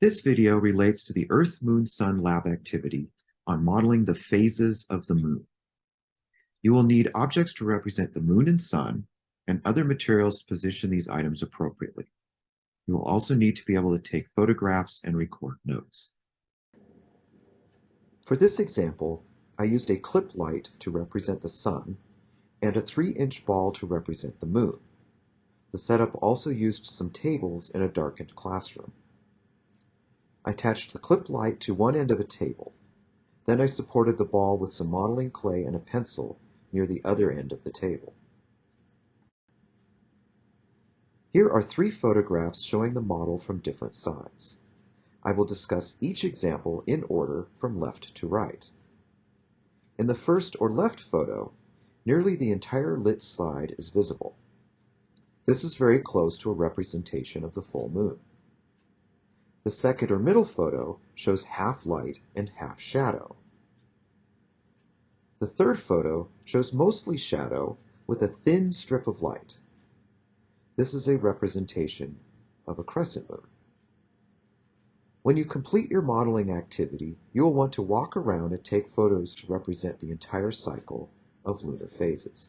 This video relates to the Earth-Moon-Sun lab activity on modeling the phases of the moon. You will need objects to represent the moon and sun and other materials to position these items appropriately. You will also need to be able to take photographs and record notes. For this example, I used a clip light to represent the sun and a 3-inch ball to represent the moon. The setup also used some tables in a darkened classroom. I attached the clip light to one end of a table. Then I supported the ball with some modeling clay and a pencil near the other end of the table. Here are three photographs showing the model from different sides. I will discuss each example in order from left to right. In the first or left photo, nearly the entire lit slide is visible. This is very close to a representation of the full moon. The second or middle photo shows half light and half shadow. The third photo shows mostly shadow with a thin strip of light. This is a representation of a crescent moon. When you complete your modeling activity, you will want to walk around and take photos to represent the entire cycle of lunar phases.